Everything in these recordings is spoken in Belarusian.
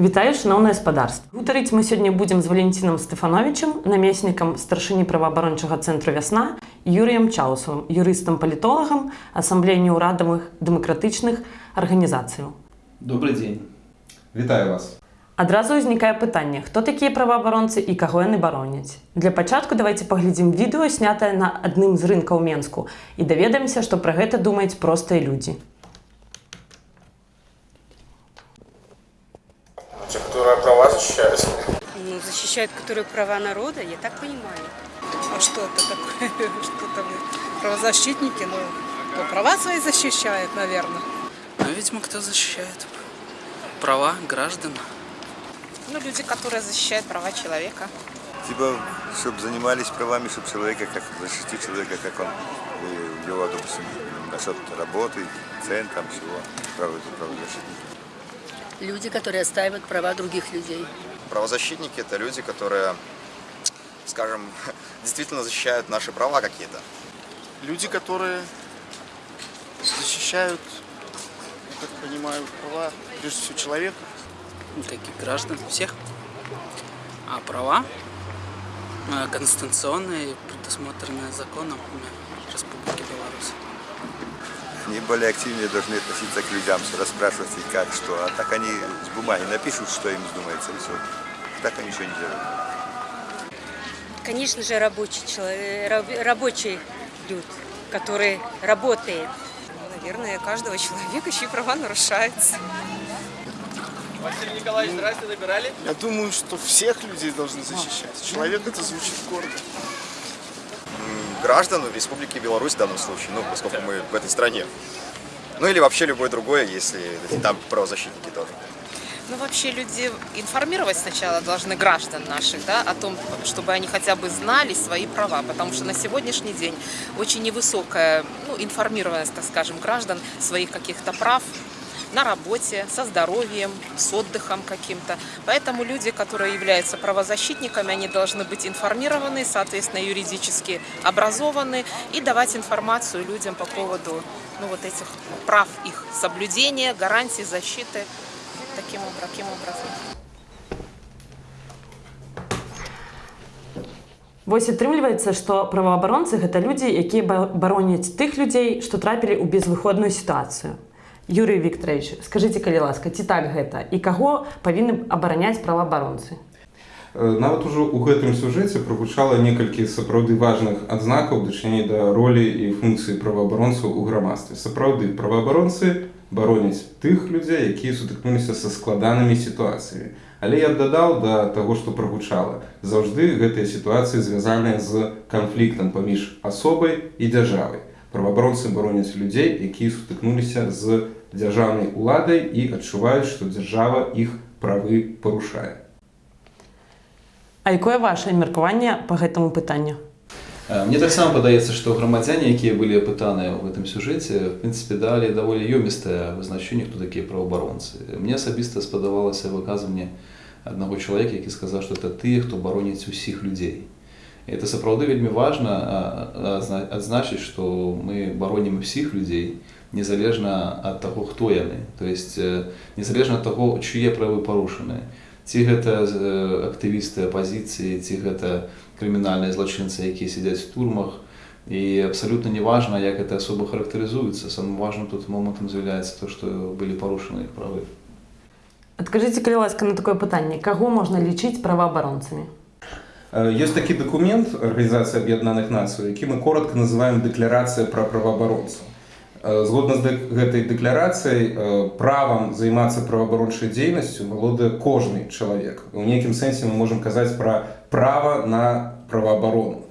Вітаю шаноўнае гаспадарства. Гутарыць мы сёння будзем з Валентинам Стэфановичам, намеснікам старшыні праваабарончага цэнтру вясна, Юрыем Чаусавым, юрыстам-палітолагам, асамблеі неўрадавых дэмакратычных арганізацыяў. Добрый день. Вітаю вас. Адразу ўзнікае пытанне, хто такія праваабаронцы і каго яны бароняць. Для пачатку давайте паглядзім відэо, снятае на адным з рынкаў Менску і даведаемся, што пра гэта думаюць простыя людзі. Те, которые права защищают. Ну, защищают, которые права народа, я так понимаю. А что это такое? Что там правозащитники? Ну, кто права свои защищает, наверное. Ну, видимо, кто защищает права граждан. Ну, люди, которые защищают права человека. Типа, чтобы занимались правами, чтобы человека, как защитить человека, как он э, его, допустим, насчет работы, цен, там всего, право, правозащитники. Люди, которые отстаивают права других людей. Правозащитники – это люди, которые, скажем, действительно защищают наши права какие-то. Люди, которые защищают, я так понимаю, права, прежде всего, человека. Ну, таких граждан, всех. А права э, конституционные, предусмотренные законом. Они более активнее должны относиться к людям, расспрашивать и как, что. А так они с бумаги напишут, что им вздумается, и все. Так они ничего не делают. Конечно же, рабочий человек, раб- рабочий люд, который работает. Наверное, каждого человека чьи права нарушаются. Василий Николаевич, здрасте, набирали? Я думаю, что всех людей должны защищать. Человек это звучит гордо. Граждан Республики Беларусь в данном случае, ну, поскольку мы в этой стране. Ну, или вообще любое другое, если там правозащитники тоже. Ну, вообще люди информировать сначала должны граждан наших, да, о том, чтобы они хотя бы знали свои права, потому что на сегодняшний день очень невысокая ну, информированность, так скажем, граждан своих каких-то прав на работе, со здоровьем, с отдыхом каким-то. Поэтому люди, которые являются правозащитниками, они должны быть информированы, соответственно, юридически образованы и давать информацию людям по поводу ну, вот этих прав их соблюдения, гарантий, защиты таким, обра- таким образом. Вось атрымліваецца, што праваабаронцы гэта людзі, якія ба- бароняць тых людзей, што трапілі ў безвыходную сітуацыю. Юрый Вікторович, скажыце, калі ласка, ці так гэта і каго павінны абараняць праваабаронцы? Э, Нават ужо ў гэтым сюжэце прагучала некалькі сапраўды важных адзнакаў дачыней да ролі і функцыі праваабаронцаў у грамадстве. Сапраўды праваабаронцы бароняць тых людзей, якія сутыкнуліся са складанымі сітуацыямі. Але я б дадаў да таго, што прагучала. Заўжды гэтыя сітуацыі звязаныя з канфліктам паміж асобай і дзяржавай. Праваабаронцы бароняць людзей, якія сутыкнуліся з дзяржаўнай уладай і адчуваюць, што дзяржава іх правы парушае. А якое ваше меркаванне па гэтаму пытанню? Мне таксама падаецца, што грамадзяне, якія былі апытаныя ў гэтым сюжэце, в прынцыпе далі даволі ёмістае вызначэнне, хто такія праваабаронцы. Мне асабіста спадавалася выказванне аднаго чалавека, які сказаў, што это тыя, хто бароніць усіх людзей. І это сапраўды вельмі важна адзначыць, што мы баронім усіх людзей, незалежна ад таго, хто яны. То есть э, незалежна ад таго, чые правы парушаныя. Ці гэта э, актывісты апазіцыі, ці гэта крымінальныя злачынцы, якія сядзяць в турмах. І абсалютна неважна, як гэта асоба характарызуецца. Самым важным тут момантам з'яўляецца то, што былі парушаны іх правы. Адкажыце, калі ласка на такое пытанне, каго можна лічыць праваабаронцамі? Э, Ёсць такі дакумент Арганізацыі Аб'яднаных Нацый, які мы коротко называем дэкларацыя пра праваабаронцаў. Э, Згодна з гэтай дэкларацыяй э, правам займацца праваабарончай дзейнасцю валодае кожны чалавек. У нейкім сэнсе мы можам казаць пра права на праваабарону.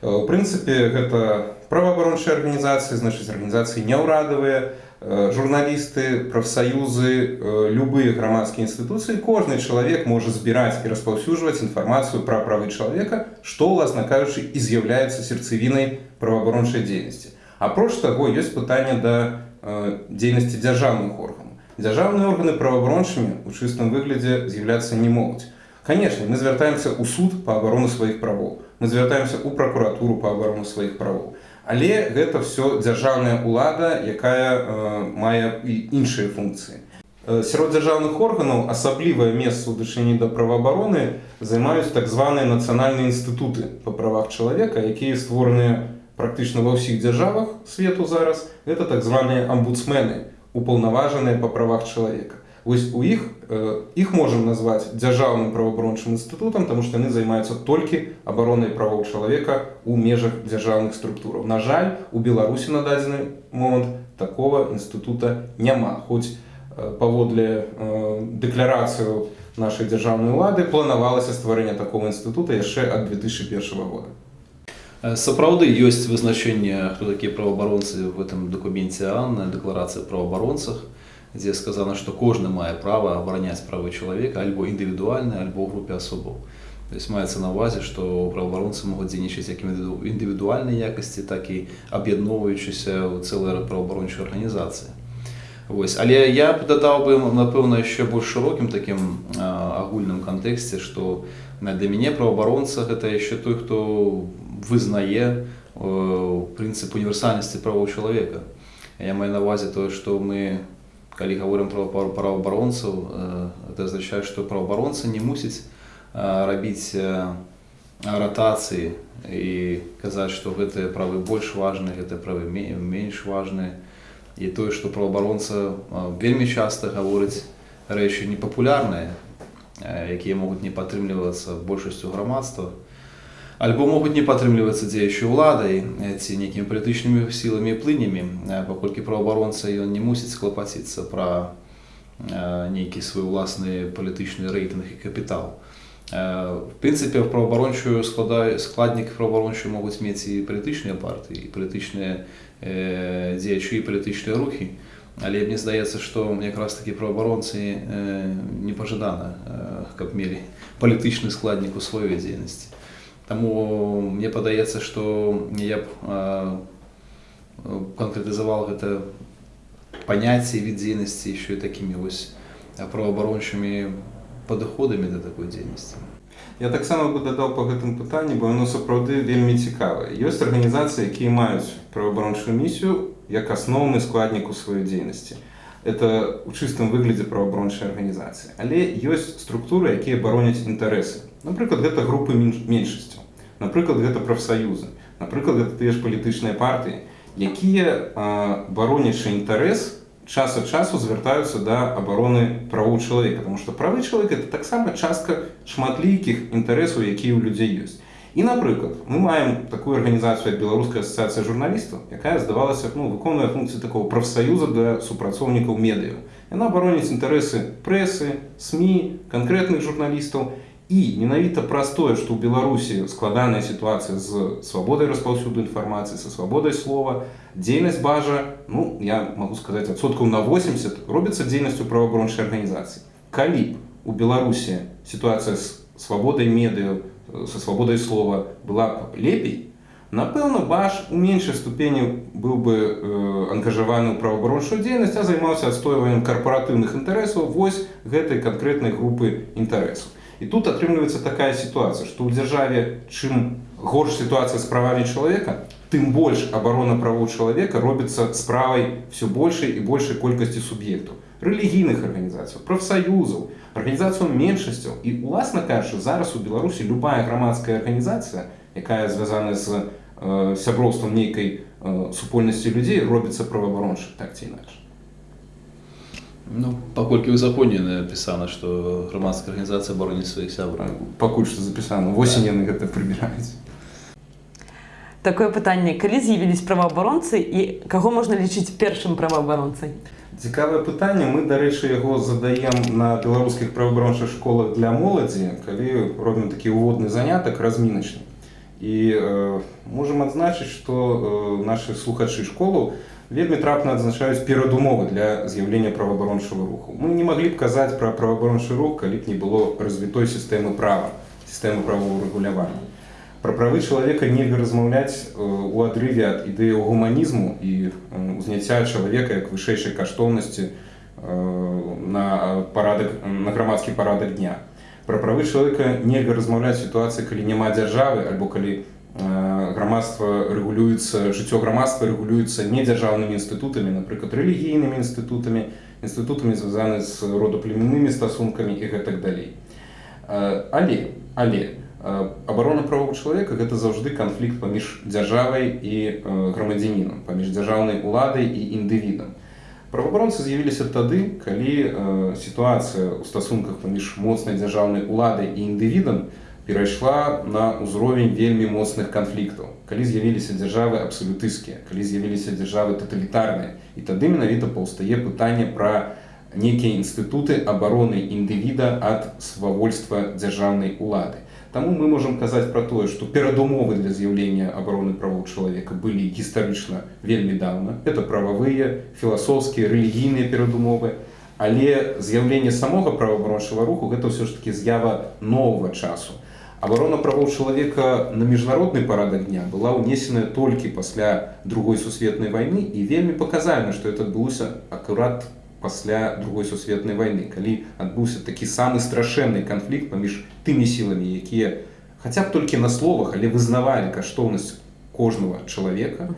Э, У прынцыпе, гэта праваабарончыя арганізацыі, значыць арганізацыі няўрадавыя, журналісты, прафсаюзы, любыя грамадскія інстытуцыі, кожны чалавек можа збіраць і распаўсюджваць інфармацыю пра правы чалавека, што, уласна кажучы, і з'яўляецца сердцевінай праваабарончай дзейнасці. Апроч таго, ёсць пытанне да э, дзейнасці дзяржаўных органаў. Дзяржаўныя органы праваабарончымі ў чыстым выглядзе з'яўляцца не могуць. Канешне, мы звяртаемся ў суд па абарону сваіх правоў. Мы звяртаемся ў пракуратуру па абарону сваіх правоў. Але гэта ўсё дзяржаўная ўлада, якая э, мае і іншыя функцыі. Э, Сярод дзяржаўных органаў асаблівае месца ў дачыненні да праваабароны займаюць так званыя нацыянальныя інстытуты па правах чалавека, якія створаныя практычна ва ўсіх дзяржавах свету зараз. Гэта так званыя амбудсмены, упаўнаважаныя па правах чалавека. Вось у іх э, іх можам назваць дзяржаўным праваабарончым інстытутам, таму што яны займаюцца толькі абаронай правоў чалавека ў межах дзяржаўных структураў. На жаль, у Беларусі на дадзены момант такого інстытута няма. Хоць э, паводле э, дэкларацыю нашай дзяржаўнай улады планавалася стварэнне такого інстытута яшчэ ад 2001 года. Э, Сапраўды ёсць вызначэнне, хто такія праваабаронцы в этом дакуменце Анна, дэкларацыя праваабаронцах, дзе сказана, што кожны мае права абараняць правы чалавека альбо індывідуальна, альбо ў групе асобаў. То есть маецца на ўвазе, што праваабаронцы могуць дзейнічаць як індывіду- індывідуальнай якасці, так і аб'ядноўваючыся ў цэлыя праваабарончыя арганізацыі. Вось. Але я дадаў бы, напэўна, яшчэ больш шырокім такім агульным кантэксце, што для мяне праваабаронца гэта яшчэ той, хто вызнае э, прынцып універсальнасці правоў чалавека. Я маю на ўвазе тое, што мы калі гаворым пра пра- праваабаронцаў, э, это азначае, што праваабаронца не мусіць э, э, ратацыі і казаць, што гэтыя правы больш важныя, гэтыя правы ме- менш важныя. І праваабаронца э, вельмі часта гаворыць рэчы непапулярныя, э, якія могуць не падтрымлівацца большасцю грамадства, альбо могуць не падтрымлівацца дзеючай уладай ці нейкімі палітычнымі сіламі і плынямі, паколькі праваабаронца ён не мусіць клапаціцца пра нейкі свой уласны палітычны рэйтынг і капітал. Э, В прынцыпе, праваабарончую складнік праваабарончую могуць мець і палітычныя партыі, і палітычныя э, дзеячы і палітычныя рухі. Але мне здаецца, што якраз такі праваабаронцы э, непажадана, каб мелі палітычны складнік у сваёй дзейнасці. Таму мне падаецца, што я б канкрэтызаваў гэта паняцце від дзейнасці яшчэ і такімі вось праваабарончымі падыходамі да такой дзейнасці. Я таксама бы дадаў па гэтым пытанні, бо яно сапраўды вельмі цікавае. Ёсць арганізацыі, якія маюць праваабарончую місію як асноўны складнік у сваёй дзейнасці. Это ў чыстым выглядзе праваабарончай арганізацыі. Але ёсць структуры, якія бароняць інтарэсы. Напрыклад, гэта групы менш- меншасцяў. Напрыклад, гэта прафсаюзы. Напрыклад, гэта тыя ж палітычныя партыі, якія баронячы інтарэс час ад часу звяртаюцца да абароны правоў чалавека, потому што правы чалавека это таксама частка шматлікіх інтарэсаў, якія ў людзей ёсць. І напрыклад, мы маем такую арганізацыю як беларуская асацыяцыя журналістаў, якая здавалася ну, выконвае функцыі такого прафсаюза для супрацоўнікаў медыяў. Яна бароніць інтарэсы прэсы, СМі, канкрэтных журналістаў і менавіта праз тое, што ў Беларусі складаная сітуацыя з свабодай распаўсюду інфармацыі, са свабодай слова, дзейнасць бажа, ну я магу сказаць адсоткаў на 80 робіцца дзейнасцю праваабарончай арганізацыі. Калі б у Беларусі сітуацыя з свабодай медыяў, э, са свабодай слова была б лепей, напэўна, баш у меншай ступені быў бы э, ангажаваны ў праваабарончую дзейнасць, а займаўся адстойваннем карпаратыўных інтарэсаў вось гэтай канкрэтнай групы інтарэсаў. І тут атрымліваецца такая сітуацыя, што ў дзяржаве чым горш сітуацыя з правамі чалавека, тым больш абарона правоў чалавека робіцца справай все большай і большай колькасці суб'ектаў рэлігійных арганізацыяў, прафсаюзаў, арганізацыяў меншасцяў і уласна кажучы, зараз у Беларусі любая грамадская арганізацыя, якая звязана з э, сяброўствам нейкай э, супольнасці людзей робіцца праваабаронча так ці інакш. Ну, паколькі ў законе напісана, што грамадская арганізацыя бароніць сваіх сябраў. Пакуль што запісана восень яны гэта прыбіраюць. Такое пытанне, калі з'явіліся праваабаронцы і каго можна лічыць першым праваабаронцай? Цікавае пытанне мы дарэчы яго задаем на беларускіх праваабарончых школах для моладзі калі робім такі ўводны занятак разміначны і э, можам адзначыць што э, нашы слухачы школу вельмі трапна адзначаюць перадумовы для з'яўлення праваабарончага руху. Мы не маглі б казаць пра праваабарончы рух калі б не было развітой сістэмы права сістэмы правового рэгулявання Пра правы чалавека нельга размаўляць э, у адрыве ад ідэяў гуманізму і э, узняцця чалавека як вышэйшай каштоўнасці э, на парадак на грамадскі парадак дня. Пра правы чалавека нельга размаўляць сітуацыі, калі няма дзяржавы альбо калі грамадства рэгулюецца жыццё грамадства рэгулюецца не дзяржаўнымі інстытутамі, напрыклад рэлігійнымі інстытутамі, інстытутамі звязаны з родаплемяннымі стасункамі і гэтак далей Э, але але э, абарона правоў чалавека гэта заўжды канфлікт паміж дзяржавай і э, грамадзянінам паміж дзяржаўнай уладай і індывідам праваабаронцы з'явіліся тады калі сітуацыя ў стасунках паміж моцнай дзяржаўнай уладай і індывідам перайшла на ўзровень вельмі моцных канфліктаў калі з'явіліся дзяржавы абсалютысцкія калі з'явіліся дзяржавы таталітарныя і тады менавіта паўстае пытанне пра некія інстытуты абароны індывіда ад свавольства дзяржаўнай улады. Таму мы можам казаць пра тое, што перадумовы для з'яўлення абароны правоў чалавека былі гістарычна вельмі даўна. Это прававыя, філасофскія, рэлігійныя перадумовы. Але з'яўленне самога праваабарончага руху гэта ўсё ж таки з'ява новага часу. Абарона правоў чалавека на міжнародны парадак дня была ўнесеная толькі пасля другой сусветнай вайны і вельмі паказальна, што это адбылося акурат пасля другой сусветнай вайны калі адбыўся такі самы страшэнны канфлікт паміж тымі сіламі якія хаця б толькі на словах але вызнавалі каштоўнасць кожнага чалавека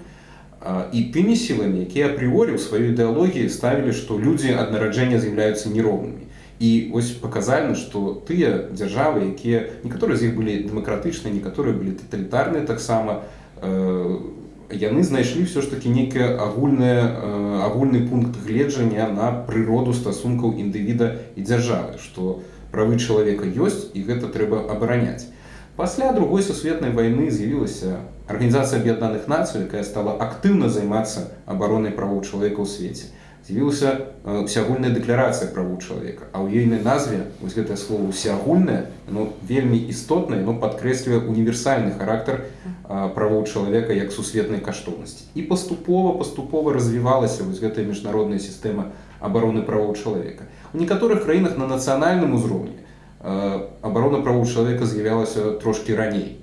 і тымі сіламі якія апрыорі ў сваёй ідэалогіі ставілі што людзі ад нараджэння з'яўляюцца нероўнымі. І вось паказальна што тыя дзяржавы якія некаторыя з іх былі дэмакратычныя некаторыя былі таталітарныя таксама у яны знайшлі все ж таки некае агульнае агульны пункт гледжання на прыроду стасункаў індывіда і дзяржавы што правы чалавека ёсць і гэта трэба абараняць. Пасля другой сусветнай вайны з'явілася арганізацыя аб'яднаных нацый якая стала актыўна займацца абаронай правоў чалавека ў свеце з'явілася усеагульная дэкларацыя правоў чалавека. А ў ейнай назве вось гэтае слово усеагульнае ну вельмі істотнае но падкрэслівае універсальны характар правоў чалавека як сусветнай каштоўнасці. І паступова паступова развівалася вось гэтая міжнародная сістэма абароны правоў чалавека. У некаторых краінах на нацыянальным узроўні абарона правоў чалавека з'явялася трошки раней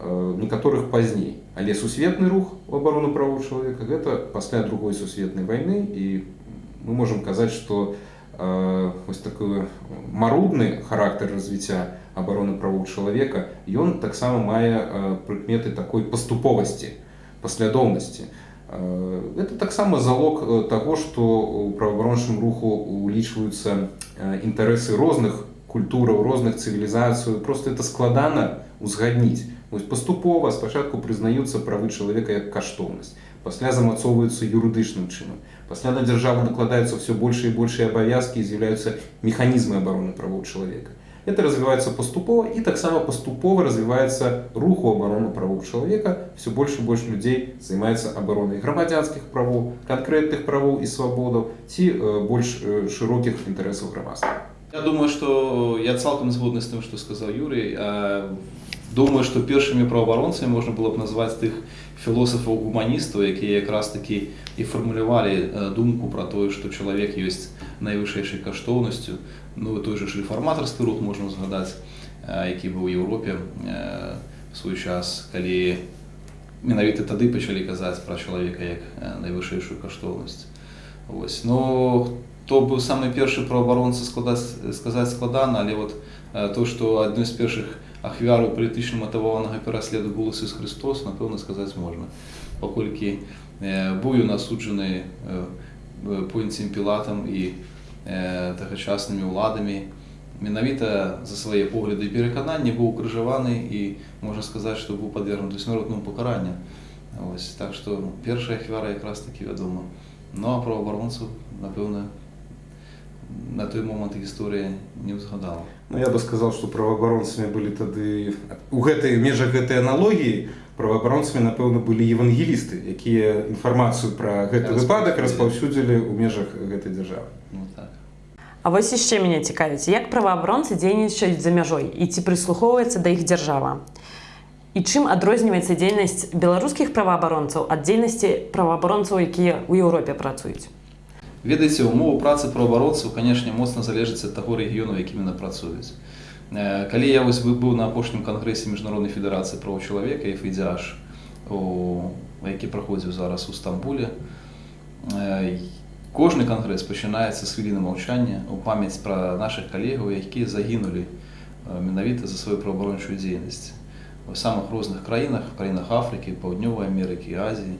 некаторых пазней. Але сусветны рух у абарону правоў чалавека гэта пасля другой сусветнай вайны і мы можем казаць что э, такой марудны характар развіцця обороны правоў чалавека ён таксама мае э, прыкметы такой паступовасці паслядоўнасці э, это таксама залог э, того что у праваабарончым руху улічваюцца э, інтарэсы розных культураў розных цывілізацыю просто это складана узгадніць вось паступова спачатку прызнаюцца правы чалавека як каштоўнасць пасля замацоўваюцца юрыдычным чынам пасля на дзяржаву накладаюцца все больше і большыя абавязкі з'яўляюцца механізмы обороны правоў чалавека это развіваецца паступова і таксама паступова развіваецца руху оборону правоў чалавека все больше больш людзей займаецца абаронай грамадзянскіх правоў канкрэтных правоў і свабодаў ці э, больш э, шырокіх інтарэсаў грамадства Я думаю что я цалкам згодны з тым что сказаў Юрый думаю что першымі праваабаронцамі можна было б назваць тых філосафаў гуманістаў якія якраз такі і фармулявалі думку про тое что чалавек ёсць найвышэйшай каштоўнасцю ну той же рэфарматарскі рух можна згадаць які быў у Еўропе в свой час калі менавіта тады пачалі казаць пра чалавека як найвышэйшую каштоўнасць Вось но то быў самы першы праваабаронца складаць сказаць складана але вот то что адной з першых ахвяру палітычна матаванага пераследу был Ісус Христос, напэўна сказаць можна. Паколькі быў ён асуджаны пунцем пілатам і тагачаснымі ўладамі, менавіта за свае погляды і перакананні быў укрыжаваны і можна сказаць, што быў падвергнуты смяротнаму пакаранню. Так што першая ахвяра якраз такі вядома. Ну а праваабаронцаў, напэўна, на той момант гісторыя не ўзгадала. Ну, я бы сказал, что правоабаронцамі былі тады у гэтай межах гэтай аналогіі правоабаронцамі напэўна былі евангелісты якія інфармацыю пра гэты выпадак распаўсюдзілі ў межах гэтай дзяржавы ну, так. А вось яшчэ мяне цікавіць як праваабаронцы дзейнічаюць за мяжой і ці прыслухоўваецца да іх дзяржава? І чым адрозніваецца дзейнасць беларускіх праваабаронцаў ад дзейнасці праваабаронцаў якія ў Еўропе працуюць ведаеце умовы працы праваабаронцаў канешне моцна залежыць ад таго рэгіёну якім яны працуюць. Калі я вось быў на апошнім кангрэсе міжнароднай федэрацыі праў чалавека і фідзяж які праходзіў зараз у стамбуле кожны кангрэс пачынаецца з хвіліны маўчання у памяць пра наших калегаў якія загінулі менавіта за сваю праваабарончую дзейнасць. У самых розных краінах краінах афрыкі паўднёвай амерыкі азіі.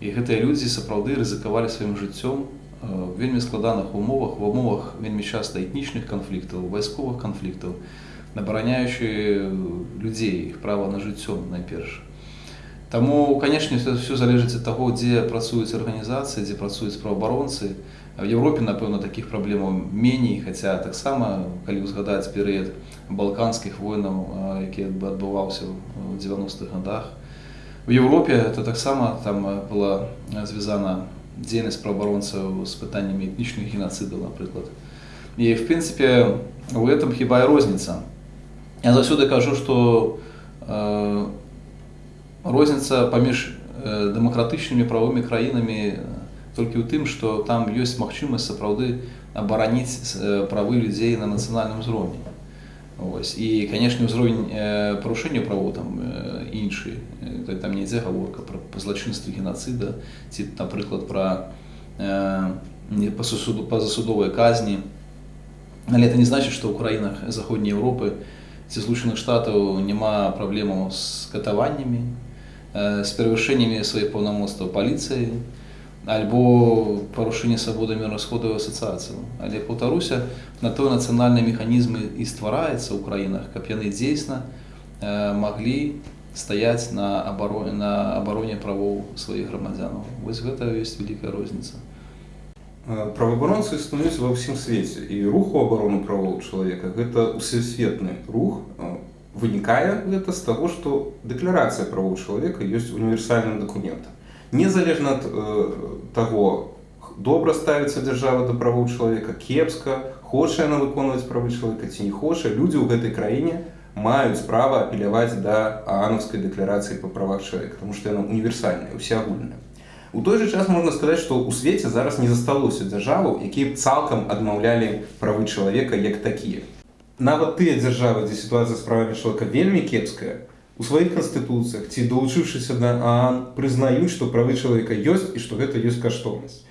І гэтыя людзі сапраўды рызыкавалі сваім жыццём в вельмі складаных умовах, в умовах вельмі часта этнічных канфліктаў, вайсковых канфліктаў, абараняючы людзей, іх права на жыццё найперш. Таму, канешне, все залежыць ад таго, дзе працуюць арганізацыі, дзе працуюць праваабаронцы. В Еўропе, напэўна, такіх праблемаў меней, хаця таксама, калі ўзгадаць перыяд балканскіх войнаў, які адбываўся ў 90-х годах. В Еўропе это таксама там была звязана дзейнасць праваабаронцаў з пытаннямі этнічных генацыдаў, напрыклад. І в прынцыпе у этом хіба і розніца. Я заўсёды кажу, што э, розніца паміж э, дэмакратычнымі правымі краінамі толькі ў тым, што там ёсць магчымасць сапраўды абараніць э, правы людзей на нацыянальным узроўні. І канешне ўзровень э, парушэння правоў там э, іншы э, там не ідзе гаворка пра злачынстве генацыда ці напрыклад пра э, па суду па засудовай казні. Але это не значыць што ў краінах заходняй Еўропы ці злучаных штатаў няма праблемаў з катаваннямі э, з перавышэннямі сваіх паўнамоцтваў паліцыі альбо парушэнне свабоды мірасходаў асацыяцыю. Але паўтаруся, на той нацыянальныя механізмы і ствараецца ў краінах, каб яны дзейсна э, маглі стаяць на абароне, на абароне правоў сваіх грамадзянаў. Вось гэта ёсць вялікая розніца. Праваабаронцы існуюць ва ўсім свеце і руху абарону правоў чалавека гэта усесветны рух вынікае гэта з таго, што дэкларацыя правоў чалавека ёсць універсальным дакументам незалежна ад э, таго добра ставіцца дзяржава да правоў чалавека кепска хоча яна выконваць правы чалавека ці не хоча людзі ў гэтай краіне маюць права апеляваць да аанаўскай дэкларацыі па правах чалавека тому што яна універсальная усеагульная у той жа час можна сказаць што ў свеце зараз не засталося дзяржаваў якія цалкам адмаўлялі правы чалавека як такія. Нават тыя дзяржавы дзе сітуацыя з правамі чалавека вельмі кепская у сваіх канстытуцыях ці далучыўшыся да аан прызнаюць што правы чалавека ёсць і што гэта ёсць каштоўнасць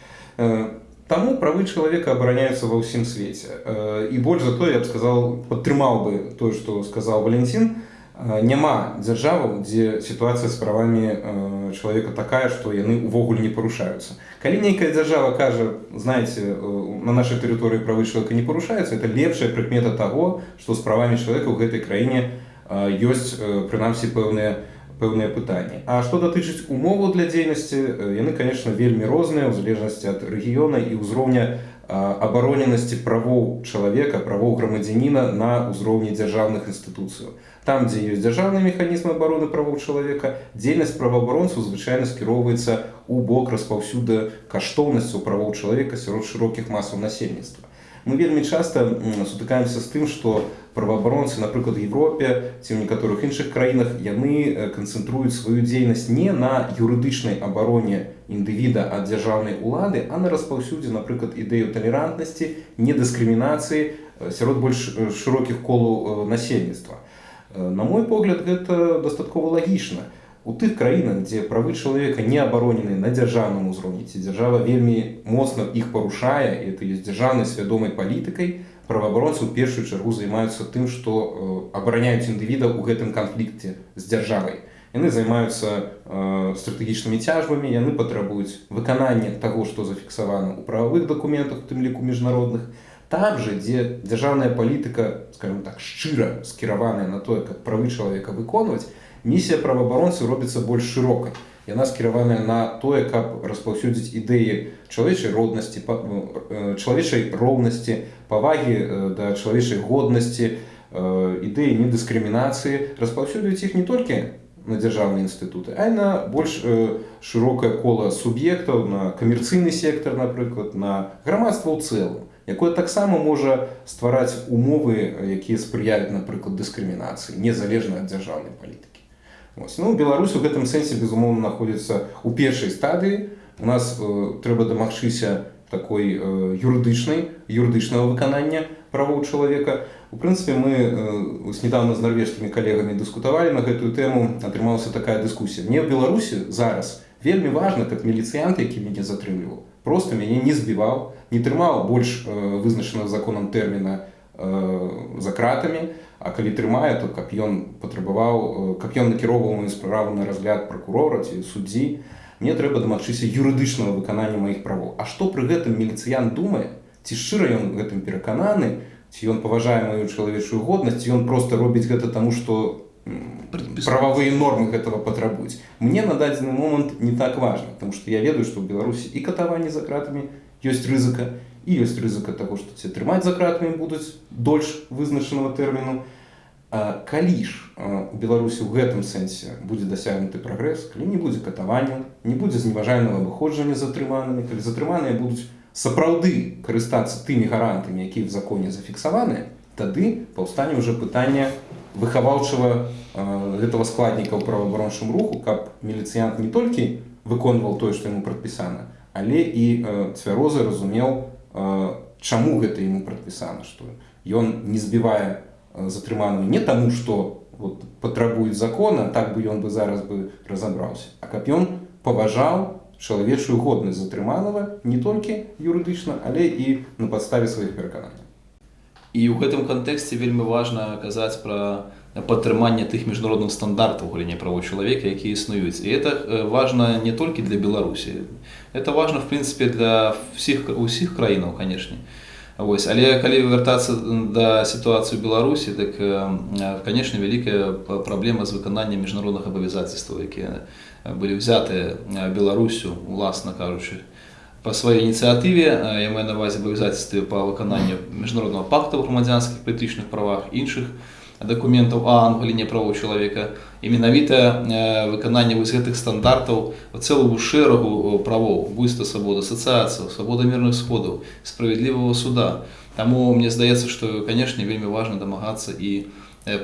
Таму правы чалавека абараняюцца ва ўсім свеце. І больш за то я б сказал падтрымаў бы тое што сказаў валентин няма дзяржаваў дзе сітуацыя з правамі чалавека такая што яны ўвогуле не парушаюцца. Калі нейкая дзяржава кажа знаете на нашай тэрыторыі правы чалавека не парушаюцца это лепшая прыкмета таго што з правамі чалавека ў гэтай краіне не ёсць прынамсі пэўныя пэўныя пытанні. А што датычыць умову для дзейнасці яны конечно вельмі розныя ў залежнасці ад рэгіёна і ўзроўня абароненасці правоў чалавека правоў грамадзяніна на ўзроўні дзяржаўных інстытуцыяў. Там дзе ёсць дзяржаўны механізм абароны правоў чалавека дзейнасць праваабаронцаў звычайна скіроўваецца у бок распаўсюда каштоўнасцю правоў чалавека сярод шырокіх масаў насельніцтва. Мы вельмі часта сутыкаемся з тым што праваабаронцы напрыклад Европе ці ў некаторых іншых краінах яны канцэнтруюць сваю дзейнасць не на юрыдычнай абароне індывіда ад дзяржаўнай улады а на распаўсюдзе напрыклад ідэю талерантнасці недыскрымінацыі сярод больш шырокіх колу насельніцтва на мой погляд гэта дастаткова лагічна у тых краінах дзе правы чалавека не абаронены на дзяржаўным узроўні ці дзяржава вельмі моцна іх парушае это ёсць дзяржаўнай свядомай палітыкай праваабаронцы ў першую чаргу займаюцца тым што абараняюць індывіда ў гэтым канфлікце з дзяржавай. Яны займаюцца стратэгічнымі цяжбамі яны патрабуюць выканання таго што зафіксавана ў прававых дакументах тым ліку міжнародных. Там же дзе дзяржаўная палітыка скажем так шчыра скіраваная на тое как правы чалавека выконваць місія праваабаронцы робіцца больш шырокай яна скіраваная на тое каб распаўсюдзіць ідэі чалавечай роднасці чалавечай роўнасці павагі да чалавечай годнасці ідэі недыскрымінацыі. Распаўсюдзіць іх не толькі на дзяржаўныя інстытуты а на больш шырокае кола суб'ектаў на камерцыйны сектар напрыклад на грамадства ў цэлым якое таксама можа ствараць умовы якія спрыяюць напрыклад дыскрымінацыі незалежна ад дзяржаўнай палітыкі Ось. Ну, Беларусь у гэтым сэнсе безумоўна знаходзіцца ў першай стадыі. У нас э, трэба дамагчыся такой э, юрыдычнай юрыдычнага выканання правоў чалавека. У прынцыпе, мы э, недавно з нарвежскімі калегамі дыскутавалі на гэтую тэму, атрымалася такая дыскусія. Мне ў Беларусі зараз вельмі важна, каб міліцыянт, які мяне затрымліваў, просто мяне не збіваў, не трымаў больш э, вызначаных законам тэрміна э, за кратамі, А калі трымае, то каб ён патрабаваў, каб ён накіроўваў маю справу на разгляд пракурора ці суддзі, мне трэба дамагчыся юрыдычнага выканання маіх правоў. А што пры гэтым міліцыян думае? Ці шчыра ён гэтым перакананы? Ці ён паважае маю чалавечую годнасць? Ён просто робіць гэта таму што прававыя нормы гэтага патрабуюць? Мне на дадзены момант не так важно потому что я ведаю што ў беларусі і катаванні за кратамі ёсць рызыка і ёсць рызыка таго што ці трымаць за кратамі будуць дольш вызначанага тэрміну калі ж у беларусі ў гэтым сэнсе будзе дасягнуты прагрэс калі не будзе катаванняў не будзе зневажальнага выходжання затрыманымі калі затрыманыя будуць сапраўды карыстацца тымі гарантамі якія в законе зафіксаваныя тады паўстане ўжо пытанне выхаваўчага гэтага складніка ў праваабарончым руху каб міліцыянт не толькі выконваў тое што яму прадпісана але і цвяроза разумеў чаму гэта яму прадпісана што ён не збівае затрыманую не таму што вот, патрабуюць закона так бы ён бы зараз бы разабраўся а каб ён паважаў чалавечую годнасць затрыманага не толькі юрыдычна але і на падставе сваіх перакананняў і ў гэтым кантэксце вельмі важна казаць пра падтрыманне тых міжнародных стандартаў галіне правоў чалавека якія існуюць і это важна не толькі для беларусі это важно в прынцыпе для всіх усіх краінаў канешне Вось. але калі вяртацца да сітуацыі беларусі так канешне вялікая праблема з выкананнем міжнародных абавязацельстваў якія былі ўзятыя беларусю уласна кажучы по сваёй ініцыятыве я маю навазе абавязательстве па выкананню міжнароднага пакта ў грамадзянскіх палітычных правах іншых дакументаў а галіне правоў чалавека і менавіта выкананне вось гэтых стандартаў цэлую шэрагу правоў буйства свабода асацыяцыяў свабода мірных сходаў справядлівага суда Таму мне здаецца што канешне вельмі важна дамагацца і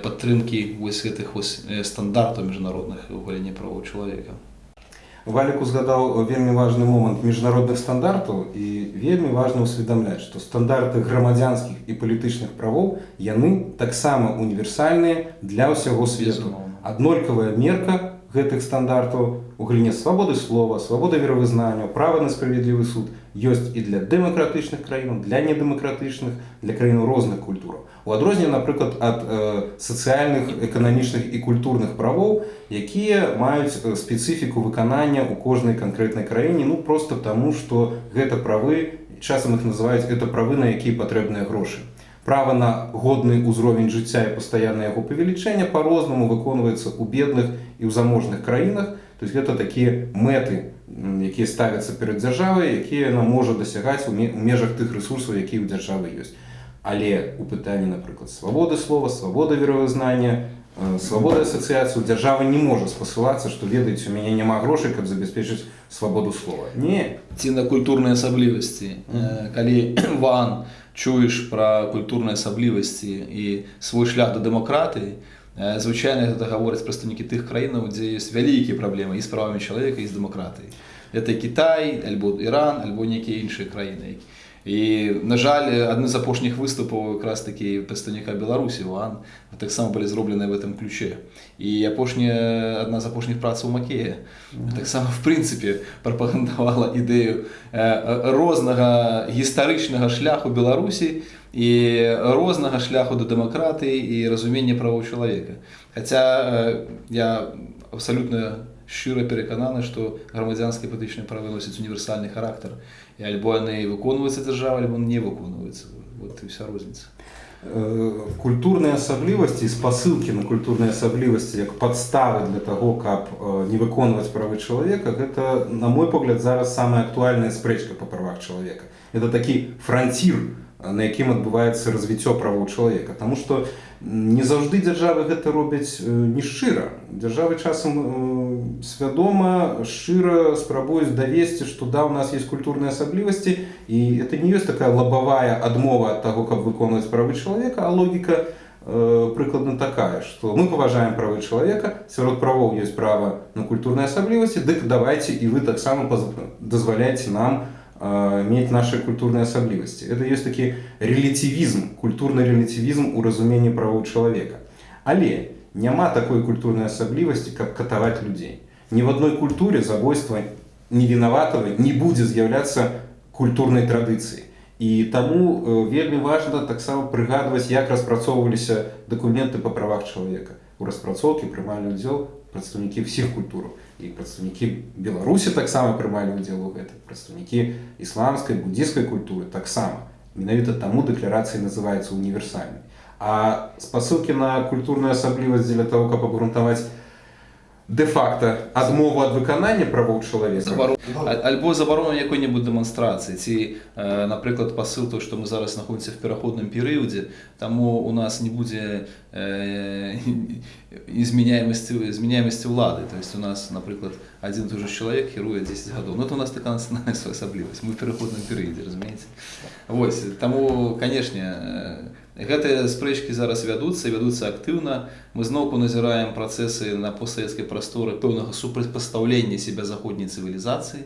падтрымкі вось гэтых вось стандартаў міжнародных у галіне правоў чалавека Валік узгадаў вельмі важны момант міжнародных стандартаў і вельмі важна ўсведамляць, што стандарты грамадзянскіх і палітычных правоў яны таксама універсальныя для ўсяго свету. Аднолькавая мерка гэтых стандартаў у галіне свабоды слова, свабода веравызнання, права на справядлівы суд ёсць і для дэмакратычных краінаў, для недэмакратычных, для краінаў розных культураў. У адрозненне, напрыклад, ад э, сацыяльных, эканамічных і культурных правоў, якія маюць спецыфіку выканання ў кожнай канкрэтнай краіне, ну проста таму, што гэта правы, часам іх называюць это правы, на якія патрэбныя грошы. Права на годны ўзровень жыцця і пастаянна яго павелічэння па-рознаму выконваецца ў бедных і ў заможных краінах. То есть гэта такія мэты, якія ставяцца перад дзяржавай, якія яна можа дасягаць у межах тых рэсурсаў, якія ў дзяржавы ёсць. Але у пытанні напрыклад свабоды слова свабода веравызнання свабода асацыяцыю дзяржава не можа спасылацца што ведаеце у мяне няма грошай каб забяспечыць свабоду слова. Не. Ці на культурныя асаблівасці калі ван чуеш пра культурныя асаблівасці і свой шлях да дэмакратыі звычайна гэта гавораць прадстаўнікі тых краінаў дзе ёсць вялікія праблемы і з правамі чалавека і з дэмакратыі это Кітай альбо Іран альбо нейкія іншыя краіны які І на жаль, адны з апошніх выступаў якраз такі прадстаўніка Беларусі Ван таксама былі зробленыя в этом ключе. І апошняя адна з апошніх працаў Макея таксама в прынцыпе прапагандавала ідэю рознага гістарычнага шляху Беларусі і рознага шляху да дэмакратыі і разумення правоў чалавека. Хаця я абсалютна шчыра перакананы, што грамадзянскія палітычныя правы носяць універсальны характар. І альбо яны выконваюцца дзяржава альбо не выконваюцца. Вот і вся розніца. Культурныя асаблівасці спасылкі на культурныя асаблівасці як падставы для таго каб не выконваць правы чалавека гэта на мой погляд зараз самая актуальная спрэчка па правах чалавека. Это такі францір на якім адбываецца развіццё правоў чалавека. Таму што не заўжды дзяржавы гэта робяць не шчыра. Дзяржавы часам свядома шчыра спрабуюць давесці што да у нас есть культурныя асаблівасці і это не ёсць такая лабавая адмова ад таго каб выконваць правы чалавека а логіка прыкладна такая што мы паважаем правы чалавека сярод правоў ёсць права на культурныя асаблівасці дык давайте і вы таксама дазваляеце нам мець наши культурныя асаблівасці это ёсць такі рэлятывізм культурны рэлятывізм у разуменні правоў чалавека але няма такой культурнай асаблівасці каб катаваць людзей ні в адной культуре забойства невінаватага не будзе з'яўляцца культурнай традыцыі і таму вельмі важна таксама прыгадваць як распрацоўваліся дакументы па правах чалавека. У распрацоўкі прымалі ўдзел прадстаўнікі всіх культур і прадстаўнікі беларусі таксама прымалі удзел у гэтым прадстаўнікі ісламскай буддійскай культуры таксама менавіта таму дэкларацыя называецца універсальнай а спасылкі на культурную асаблівасць дзеля того каб абгрунтаваць де-факта адмову ад выканання правоў чалавека? Забарон... А- Альбо забарону якой-небудзь дэманстрацыі ці напрыклад пасыл то што мы зараз знаходзімся в пераходным перыядзе таму у нас не будзе э, изменяемасці змяняемасці ўлады то есть у нас напрыклад адзін же чалавек кіруе 10 гадоў ну это у нас такая асаблівасць мы пераходным перыядзе разумееце Вось таму канешне э, гэтыя спрэчкі зараз вядуцца вядуцца актыўна. Мы зноўку назіраем працэсы на постсавецкай прасторы пэўнага супрацьпастаўлення себя заходняй цывілізацыі.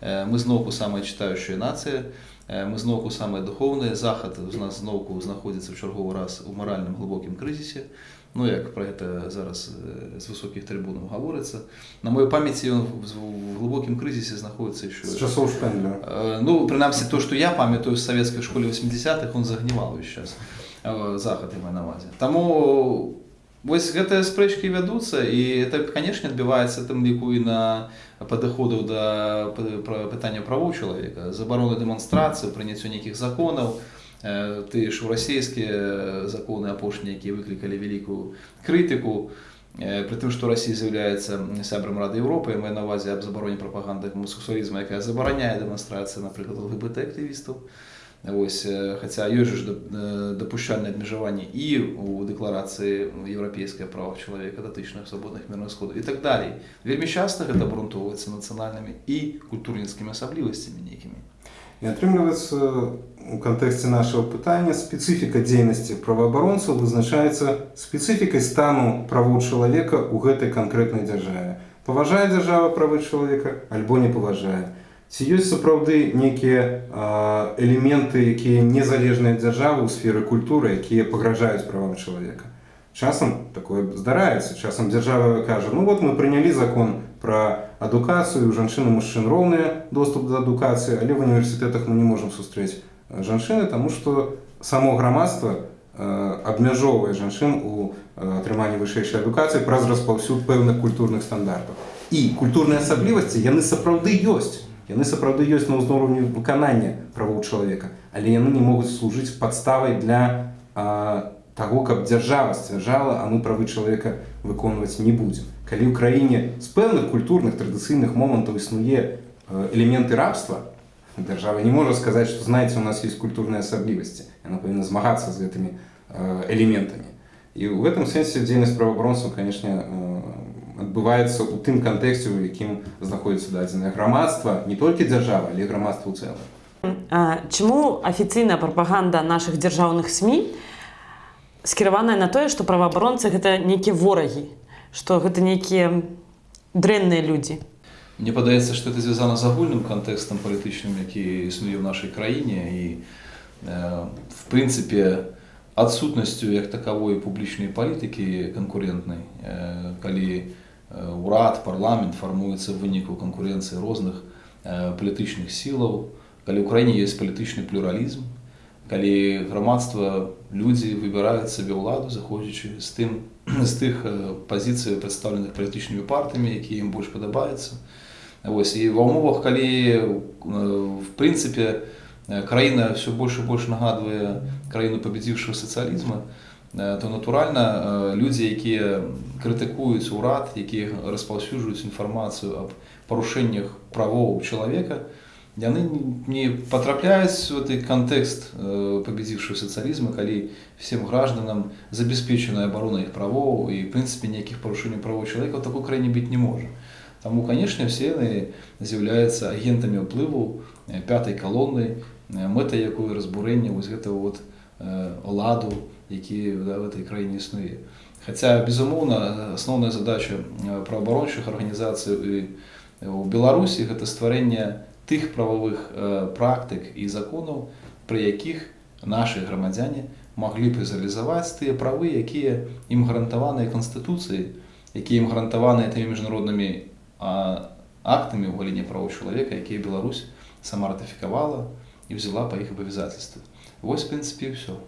Э, мы зноўку самая чытаючая нацыя. Э, мы зноўку самая духоўная. Захад у нас зноўку знаходзіцца ў чарговы раз у маральным глыбокім крызісе. Ну як пра гэта зараз э, з высокіх трыбунаў гаворыцца. На маёй памяці ён в в глыбокім крызісе знаходіцца еще з часоў шпендлера Э, Ну, прынамсі, то, што я памятаю з савецкай школе 80-х, он загніваў увесь час. Э, Захад я маю на ўвазе. Таму вось гэтыя спрэчкі вядуцца і это, канешне, адбіваецца тым ліку і на падыходаў да п- пра- пытання правоў чалавека, забароны дэманстрацыі, прыняццю нейкіх законаў, Э, тыя ж расійскія законы апошнія, якія выклікалі вялікую крытыку, Э, Пры тым, што Расія з'яўляецца сябрам Рады Еўропы, мае на ўвазе аб забароне прапаганды гомосексуалізму, якая забараняе дэманстрацыі, напрыклад, ЛГБТ-актывістаў. Вось, э, хаця ёсць ж дап- э, абмежаванні і у дэкларацыі еўрапейскай правах чалавека датычных свабодных мірных сходаў і так далей. Вельмі часта гэта абрунтоўваецца нацыянальнымі і культурніцкімі асаблівасцямі нейкімі. І атрымліваецца у кантэксце нашего пытання спецыфіка дзейнасці праваабаронцаў вызначаецца спецыфікай стану правоў чалавека ў гэтай канкрэтнай дзяржаве. Паважае дзяржава правы чалавека альбо не паважае. Ці ёсць сапраўды нейкія элементы, якія незалежныя дзяржавы ў сферы культуры, якія пагражаюць правам чалавека. Часам такое здараецца. Часам дзяржава кажа, ну вот мы прынялі закон пра адукацыю, у жанчын і мужчын роўны доступ да адукацыі, але в універсітэтах мы не можам сустрэць э, жанчыны, таму што само грамадства э, абмяжоўвае жанчын у э, атрыманні вышэйшай адукацыі праз распаўсюд пэўных культурных стандартаў. І культурныя асаблівасці яны сапраўды ёсць. Яны сапраўды ёсць на ўзроўні выканання правоў чалавека, але яны не могуць служыць падставай для а, таго, каб дзяржава сцвярджала, а мы правы чалавека выконваць не будзем. Калі ў краіне з пэўных культурных традыцыйных момантаў існуе элементы рабства, дзяржава не можа сказаць, што знаеце, у нас ёсць культурныя асаблівасці. Яна павінна змагацца з гэтымі элементамі. І ў гэтым сэнсе дзейнасць праваабаронцаў, канешне, адбываецца ў тым кантэксце, у якім знаходзіцца дадзенае грамадства, не толькі дзяржава, але і грамадства ў цэлым. А, Чаму афіцыйная прапаганда нашых дзяржаўных СМі скіраваная на тое, што праваабаронцы гэта нейкія ворагі, што гэта нейкія дрэнныя людзі. Мне падаецца, што это звязана з агульным кантэкстам палітычным, які існуе ў нашай краіне і э, в прынцыпе адсутнасцю як такавой публічнай палітыкі канкурентнай, э, калі урад, парламент фармуецца ў выніку канкурэнцыі розных палітычных сілаў, калі ў краіне ёсць палітычны плюралізм, калі грамадства людзі выбіраюць сабе ўладу заходзячы з тым з тых пазіцый прадстаўленых палітычнымі партамі якія ім больш падабаюцца Вось і ва ўмовах калі в прынцыпе краіна все больш і больш нагадвае краіну пабедзіўшую сацыялізма э, то натуральна людзі якія крытыкуюць урад якія распаўсюджваюць інфармацыю аб парушэннях правоў чалавека яны не потрапляюць в гэты кантэкст пабедзіўшую сацыялізма калі всем гражданам забяспечаная абарона іх правоў і в прынцыпе ніякіх парушэнняў правоў чалавека ў такой краіне быць не можа Таму канешне все яны з'яўляюцца агентамі ўплыву пятай калоны мэта якую разбурэння вось гэтага вот ладу які в этой краіне існуе Хаця безумоўна асноўная задача праабарончых арганізацый і у беларусі гэта стварэнне тых прававых практык і законаў пры якіх нашы грамадзяне маглі б рэалізаваць тыя правы якія ім гарантаваныя канстытуцыі якія ім гарантаваныя тымі міжнароднымі актамі ў галіне правоў чалавека якія Беларусь сама ратыфікавала і взяла па іх абавязательствы Вось в прынцыпе ўсё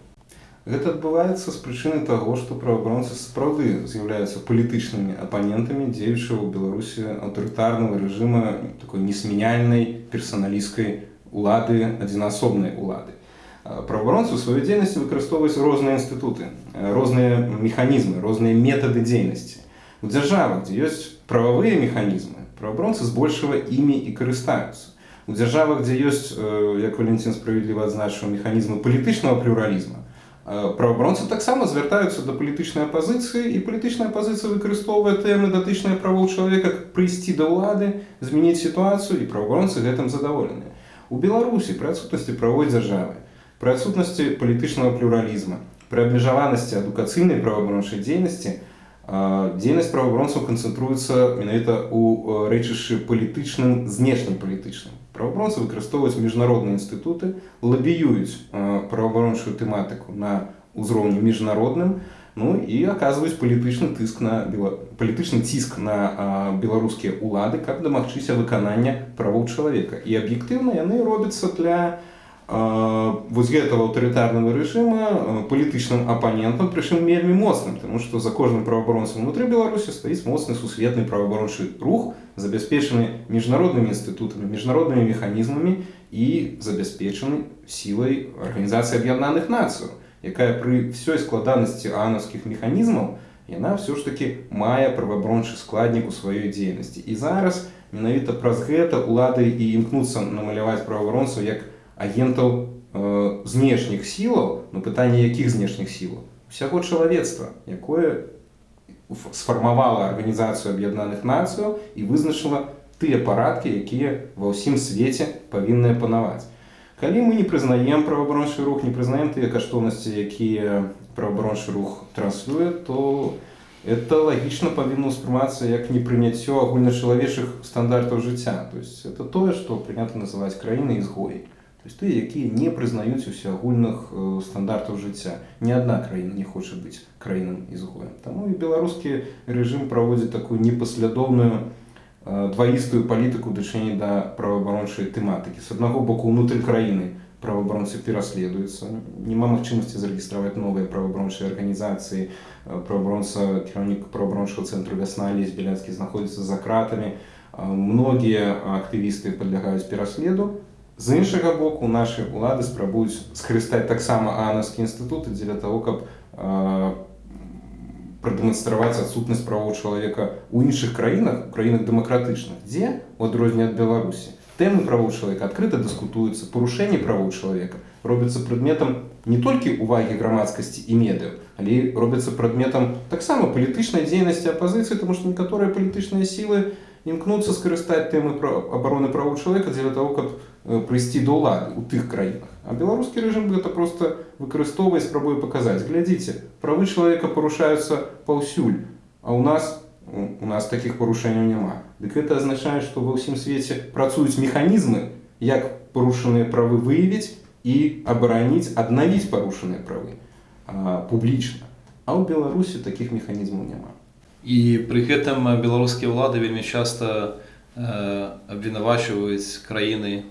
Гэта адбываецца з прычыны таго, што праваабаронцы сапраўды з'яўляюцца палітычнымі апанентамі дзеючага ў Беларусі аўтарытарнага рэжыма такой несмяняльнай персаналісткай улады адзінасобнай улады. Праваабаронцы ў сваёй дзейнасці выкарыстоўваюць розныя інстытуты, розныя механізмы, розныя метады дзейнасці. У дзяржавах, дзе ёсць прававыя механізмы, праваабаронцы збольшага імі і карыстаюцца. У дзяржавах, дзе ёсць, як Валентин справядліва адзначыў механізмы палітычнага плюралізма, праваабаронцы таксама звяртаюцца да палітычнай апазіцыі і палітычная апазіцыя выкарыстоўвае тэмы датычныя правоў чалавека прыйсці да ўлады змяніць сітуацыю і праваабаронцы гэтым задаволеныя у беларусі пры адсутнасці правой дзяржавы пры адсутнасці палітычнага плюралізма пры абмежаванасці адукацыйнай праваабарончай дзейнасці дзейнасць праваабаронцаў канцэнтруецца менавіта ў рэчышчы палітычным знешнім палітычным праваабаронцы выкарыстоўваюць міжнародныя інстытуты лабіююць праваабарончую тэматыку на ўзроўні міжнародным ну і аказваюць палітычны тыск на палітычны ціск на беларускія улады каб дамагчыся выканання правоў чалавека і аб'ектыўна яны робяцца для вось гэтага аўтарытарнага рэжыма палітычным апанентам прычым вельмі моцным тому што за кожным праваабаронцам унутры беларусі стаіць моцны сусветны праваабарончы рух забяспечаны міжнароднымі інстытутамі міжнароднымі механізмамі і забяспечаны сілай арганізацыі аб'яднаных нацыяў якая пры ўсёй складанасці анаўскіх механізмаў яна ўсё ж таки мае праваабарончы складнік у сваёй дзейнасці. І зараз менавіта праз гэта улады і імкнуцца намаляваць праваабаронцаў як агентаў э, знешніх сілаў на пытанне якіх знешніх сілаў? Усяго чалавецтва якое сфармавала арганізацыю аб'яднаных нацыяў і вызначыла тыя парадкі якія ва ўсім свеце павінныя панаваць калі мы не прызнаем праваабарончы рух не прызнаем тыя каштоўнасці якія праваабарончы рух транслюе то это лагічна павінна ўспрымацца як непрыняццё агульначалавечых стандартаў жыцця. То есть это тое што прынята называць краіны ізгой То есть тыя, якія не прызнаюць усеагульных стандартаў жыцця. Ні адна краіна не хоча быць краінам ізгоем. Таму і беларускі рэжым праводзіць такую непаслядоўную дваістую палітыку дачынення да праваабарончай тэматыкі. З аднаго боку ўнутры краіны праваабаронцы пераследуюцца. Няма магчымасці зарэгістраваць новыя праваабарончыя арганізацыі. Праваабаронца кіраўнік праваабарончага цэнтру вясна лезь беляцкі знаходзіцца за кратамі. Многія актывісты падлягаюць пераследу, з іншага боку нашы улады спрабуюць скарыстаць таксама анаўскі інстытуты дзеля того каб прадэманстраваць адсутнасць правоў чалавека ў іншых краінах краінах дэмакратычных дзе у адрозненне ад беларусі тэмы правоў чалавека адкрыта дыскутуюцца парушэнне правоў чалавека робіцца прадметам не толькі увагі грамадскасці і медыяў але робяцца прадметам таксама палітычнай дзейнасці апазіцыі тому што некаторыя палітычныя сілы імкнуцца скарыстаць тэмы пра абароны правоў чалавека дзеля того каб прыйсці да ўлады у тых краінах а беларускі рэжым гэта просто выкарыстоўвае спрабуе паказаць глядзіце правы чалавека парушаюцца паўсюль а у нас у нас таких парушэнняў няма дык гэта азначае што ва ўсім свеце працуюць механізмы як парушаныя правы выявіць і абараніць аднавіць парушаныя правы публічна а ў беларусі таких механізмаў няма і пры гэтым беларускія ўлады вельмі часта э, абвінавачваюць краіны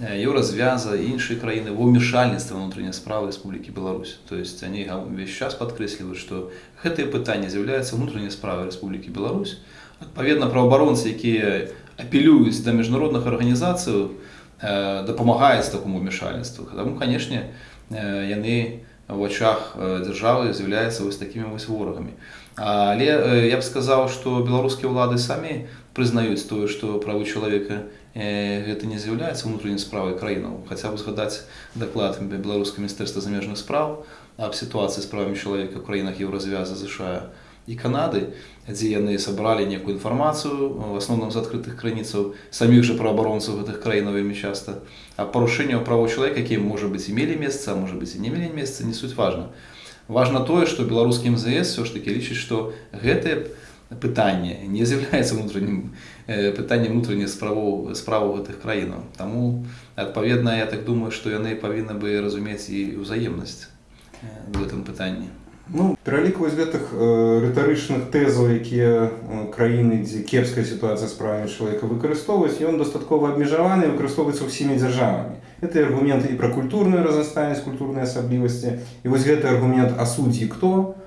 Еўразвяза і іншыя краіны ва ўмешальніцтва ўнутранняй справы Рэспублікі Беларусь. То есть они ўвесь час падкрэсліваюць, што гэтае пытанне з'яўляецца ўнутранняй справай Рэспублікі Беларусь. Адпаведна, праваабаронцы, якія апелююць да міжнародных арганізацый, дапамагаюць такому ўмешальніцтву. Таму, канешне, яны в очах дзяржавы з'яўляюцца вось такімі вось ворагамі. Але я б сказаў, што беларускія ўлады самі прызнаюць тое, што правы чалавека гэта не з'яўляецца ўнутранай справай краінаў хаця б згадаць даклад беларускае міністэрства замежных спраў аб сітуацыі з правамі чалавека ў краінах еўразвяза ЗША і канады дзе яны сабралі некую інфармацыю в асноўным з адкрытых крыніцаў саміх жа праабаронцаў гэтых краінаў вельмі часта а парушэнняў правоў чалавека які можа быць і мелі месца можа быць і не мелі месца не суть важна важна тое што беларускі мзс все ж таки лічыць што гэтыя пытанне не з'яўляецца внутреннім пытаннем внутренніх справаў справу гэтых краінаў таму адпаведна я так думаю што яны павінны бы разумець і ўзаемнасць в этом пытанні Ну, пералік вось гэтых э, рытарычных тэзаў, якія э, краіны, дзе кепская сітуацыя з правамі чалавека выкарыстоўваюць, ён дастаткова абмежаваны і выкарыстоўваецца ўсімі дзяржавамі. Гэта і аргументы і пра культурную разнастайнасць, культурныя асаблівасці. І вось гэты аргумент а суддзі хто,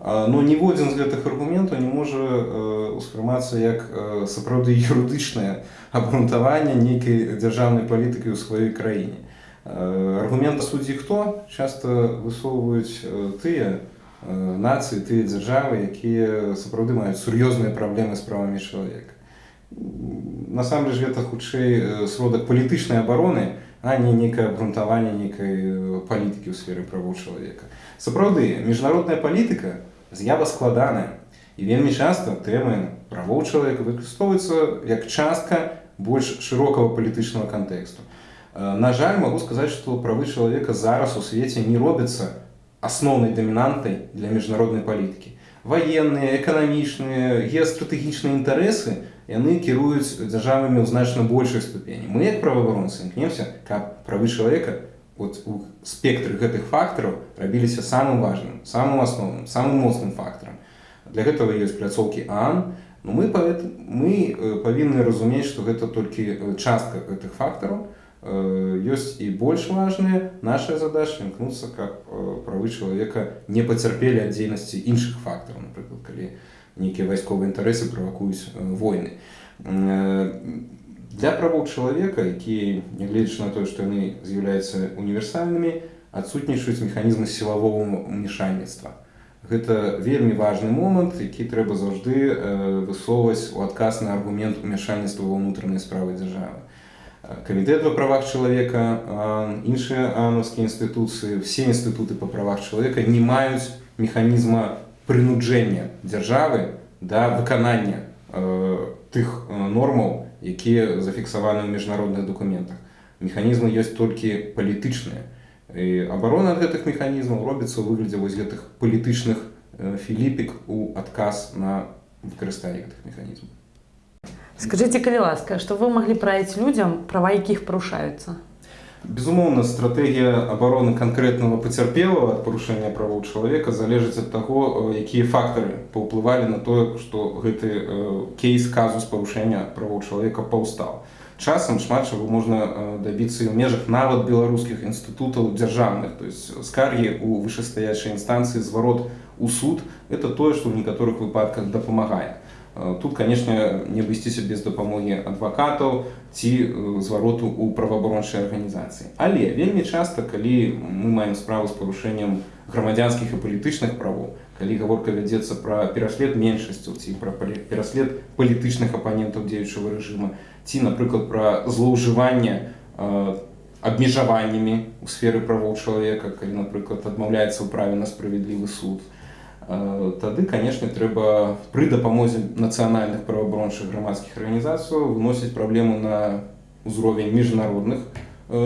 но ніводзін з гэтых аргументаў не можа ўспрымацца як сапраўды юрыдычнае абгрунтаванне нейкай дзяржаўнай палітыкі ў сваёй краіне. Э, аргумент суддзі хто часта высоўваюць тыя э, нацыі, тыя дзяржавы, якія сапраўды маюць сур'ёзныя праблемы з правамі чалавека. Насамрэч гэта хутчэй э, сродак палітычнай абароны, а не нейкае абгрунтаванне нейкай э, палітыкі ў сферы правоў чалавека. Сапраўды, міжнародная палітыка з'ява складаная. І вельмі часта тэмы правоў чалавека выкарыстоўваюцца як частка больш шырокага палітычнага кантэксту. Э, На жаль, магу сказаць, што правы чалавека зараз у свеце не робяцца асноўнай дамінантай для міжнароднай палітыкі. Ваенныя, эканамічныя, геастратэгічныя інтарэсы яны кіруюць дзяржавамі ў значна большай ступені. Мы як праваабаронцы імкнемся, каб правы чалавека вот у спектры гэтых фактараў рабіліся самым важным, самым асноўным, самым моцным фактарам. Для гэтага ёсць пляцоўкі ААН, но мы, павет- мы э, павінны разумець, што гэта толькі э, частка гэтых фактараў. Э, Ёсць і больш важныя наша задача імкнуцца, каб правы чалавека не пацярпелі ад дзейнасці іншых фактараў, напрыклад, калі нейкія вайсковыя інтарэсы правакуюць войны. Э, Для правоў чалавека, якія, нягледзячы на тое, што яны з'яўляюцца універсальнымі, адсутнічаюць механізмы сілавого ўмешальніцтва. Гэта вельмі важны момант, які трэба заўжды э, высоўваць у адказ на аргумент умяшальніцтва ва ўнутранай справы дзяржавы. Э, Камітэт па правах чалавека, а, іншыя анаўскія інстытуцыі, все інстытуты па правах чалавека не маюць механізма прынуджэння дзяржавы да выканання э, тых э, нормаў, якія зафіксаваны ў міжнародных дакументах. Механізмы ёсць толькі палітычныя. І абарона гэтых механізмаў робіцца ў выглядзе вось гэтых палітычных філіпік у адказ на выкарыстанне гэтых механізмаў. Скажите, калі ласка, што вы маглі параіць людзям, права якіх парушаюцца? Безумоўна, стратэгія абароны канкрэтнага пацярпелага ад парушэння правоў чалавека залежыць ад таго, якія фактары паўплывалі на тое, што гэты кейс казус парушэння правоў чалавека паўстаў. Часам шмат чаго можна дабіцца і ў межах нават беларускіх інстытутаў дзяржаўных, то есть скаргі ў вышэстаячай інстанцыі зварот у суд это тое, што ў некаторых выпадках дапамагае. Э, Тут, канешне, не абысціся без дапамогі адвакатаў ці э, звароту ў праваабарончай арганізацыі. Але вельмі часта, калі мы маем справу з парушэннем грамадзянскіх і палітычных правоў, калі гаворка вядзецца пра пераслед меншасцяў ці пра пераслед палітычных апанентаў дзеючага рэжыма, ці, напрыклад, пра злоўжыванне э, абмежаваннямі ў сферы правоў чалавека, калі, напрыклад, адмаўляецца ў праве на справядлівы суд, тады канешне трэба пры дапамозе нацыянальных праваабарончых грамадскіх арганізацыяў выносіць праблему на ўзровень міжнародных э,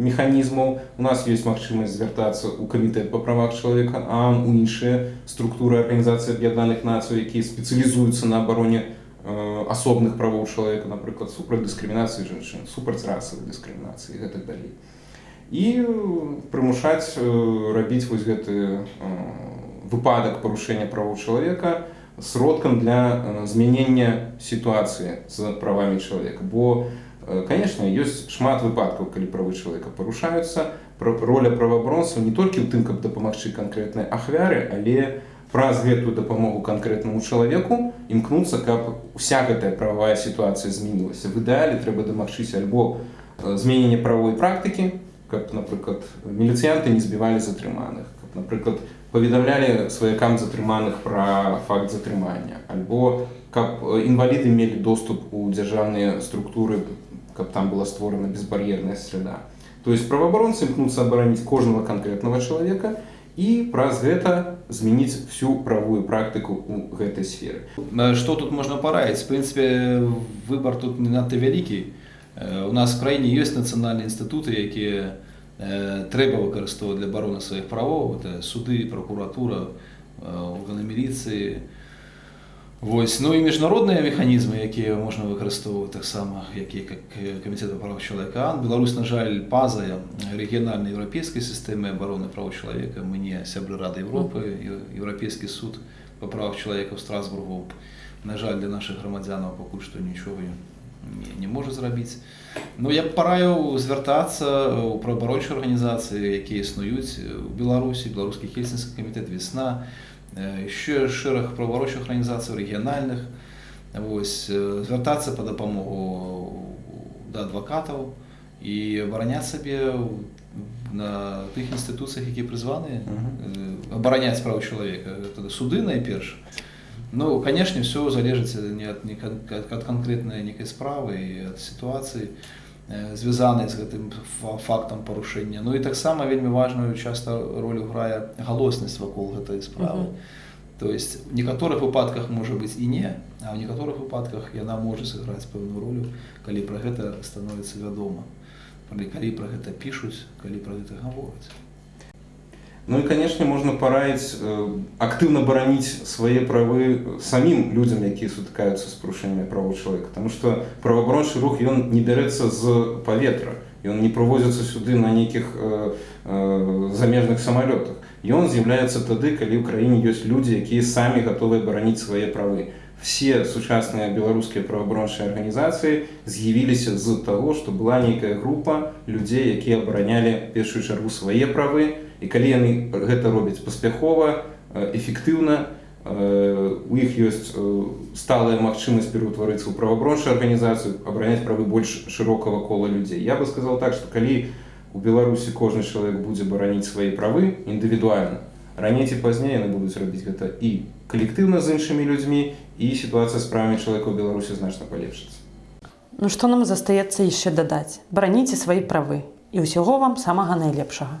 механізмаў. У нас ёсць магчымасць звяртацца ў камітэт па правах чалавека а у іншыя структуры арганізацыі аб'яднаных нацый якія спецыялізуюцца на абароне э, асобных правоў чалавека напрыклад супраць дыскрымінацыі жанчын супраць расавай дыскрымінацыі гэтак далей. І прымушаць э, рабіць вось гэты э, выпадак парушэння правоў чалавека сродкам для э, змянення сітуацыі з правамі чалавека бо э, конечно ёсць шмат выпадкаў калі правы чалавека парушаюцца роля праваабаронцаў не толькі ў тым каб дапамагчы канкрэтнай ахвяры але праз гэтую дапамогу канкрэтнаму чалавеку імкнуцца каб уся гэтая прававая сітуацыя змянілася в ідэале трэба дамагчыся альбо э, зменення правовой практыкі каб напрыклад міліцыянты не збівалі затрыманых каб напрыклад паведамлялі сваякам затрыманых пра факт затрымання альбо каб э, інваліды мелі доступ у дзяржаўныя структуры каб там была створана безбар'ерная среда то есть праваабаронцы імкнуцца абараніць кожнага канкрэтнага чалавека і праз гэта змяніць всю правую практыку у гэтай сферы Э, Что тут можно параіць? В принципе, выбор тут не надта вялікі. Э, У нас в краіне ёсць нацыянальныя інстытуты, якія э, трэба выкарыстоўваць для абароны сваіх правоў. Это суды, прокуратура, э, органы міліцыі, Вось. Ну і міжнародныя механізмы, якія можна выкарыстоўваць таксама, якія як камітэт па правах чалавека. Беларусь, на жаль, пазая рэгіянальнай еўрапейскай сістэмы абароны праў чалавека. Мы не сябры Рады Еўропы, Еўрапейскі суд па правах чалавека ў Страсбургу. На жаль, для нашых грамадзянаў пакуль што нічога не, не можа зрабіць. Ну я б параіў звяртацца ў праваабарончыя арганізацыі, якія існуюць у Беларусі, беларускі хельсінскі камітэт весна, еще шэраг праваабарончых арганізацый рэгіянальных вось звяртацца па дапамогу да адвакатаў і абараняць сабе на тых інстытуцыях, якія прызваныя абараняць правы чалавека суды найперш. Ну канешне, все залежыць не ад, не ад, ад канкрэтнай нейкай справы і ад сітуацыі звязанай з гэтым фактам парушэння. Ну і таксама вельмі важную часта ролю грае галоснасць вакол гэтай справы. Uh -huh. То есть в некаторых выпадках можа быць і не, а ў некаторых выпадках яна можа сыграць пэўную ролю, калі пра гэта становіцца вядома. калі пра гэта пішуць, калі пра гэта гавораць. Ну и, конечно, можно пораить э, активно боронить свои правы самим людям, які сутыкаются с порушениями прав человека. Потому что правооборонный рух, он не берется с поветра, и он не провозится сюда на неких э, э, замежных самолетах. И он з'является тогда, когда в Украине есть люди, которые сами готовы боронить свои правы. Все сучасные белорусские правооборонные организации з'явились из-за того, что была некая группа людей, которые обороняли в первую очередь свои правы, і калі яны гэта робяць паспяхова эфектыўна у іх ёсць сталая магчымасць пераўтварыцца ў правабрончую арганізацыю абараняць правы больш шырокага кола людзей. Я бы сказал так что калі у беларусі кожны чалавек будзе бараніць свае правы індывідуальна раней ці пазней яны будуць рабіць гэта і калектыўна з іншымі людзьмі і сітуацыя з правамі чалавека ў беларусі значна палепшыцца. Ну што нам застаецца яшчэ дадаць? Бараніце свае правы. І ўсяго вам самага найлепшага